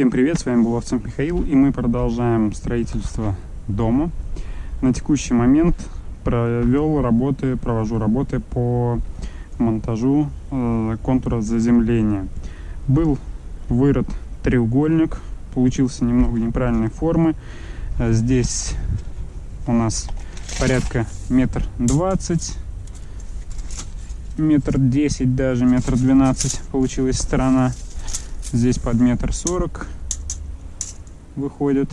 Всем привет, с вами Булавцев Михаил, и мы продолжаем строительство дома. На текущий момент провел работы, провожу работы по монтажу э, контура заземления. Был вырод треугольник, получился немного неправильной формы. Э, здесь у нас порядка метр двадцать, метр десять даже, метр двенадцать получилась сторона. Здесь под метр сорок выходит.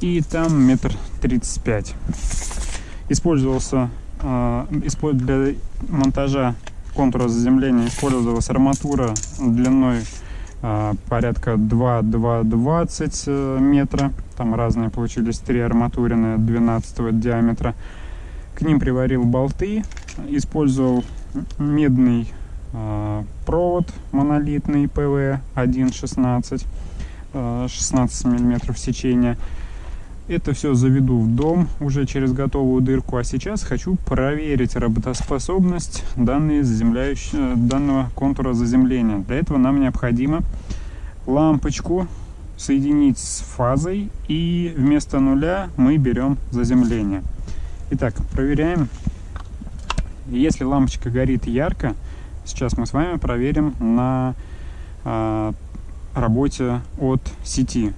И там метр тридцать пять. Использовался э, для монтажа контура заземления использовалась арматура длиной э, порядка 2-2-20 э, метра. Там разные получились три арматурины 12 диаметра. К ним приварил болты, использовал медный провод монолитный ПВ 1.16 16 миллиметров сечения. Это все заведу в дом уже через готовую дырку а сейчас хочу проверить работоспособность данной данного контура заземления. Для этого нам необходимо лампочку соединить с фазой и вместо нуля мы берем заземление. Итак проверяем. Если лампочка горит ярко Сейчас мы с вами проверим на э, работе от сети.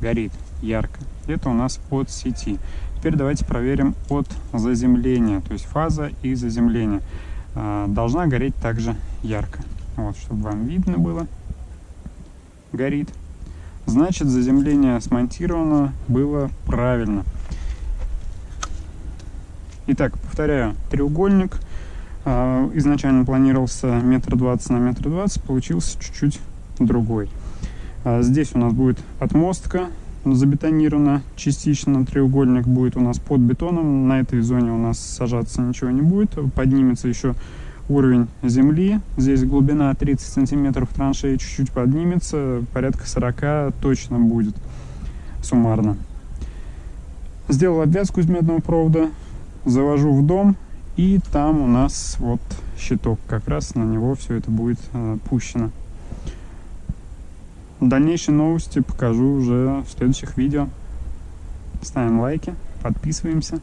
Горит ярко. Это у нас от сети. Теперь давайте проверим от заземления, то есть фаза и заземление. Э, должна гореть также ярко. Вот, чтобы вам видно было. Горит. Значит, заземление смонтировано было правильно. Итак, повторяю, треугольник изначально планировался метр двадцать на метр двадцать, получился чуть-чуть другой. А, здесь у нас будет отмостка забетонирована частично, треугольник будет у нас под бетоном, на этой зоне у нас сажаться ничего не будет, поднимется еще уровень земли, здесь глубина 30 сантиметров траншеи чуть-чуть поднимется, порядка 40 точно будет суммарно. Сделал обвязку из медного провода, завожу в дом, и там у нас вот щиток, как раз на него все это будет э, пущено. Дальнейшие новости покажу уже в следующих видео. Ставим лайки, подписываемся.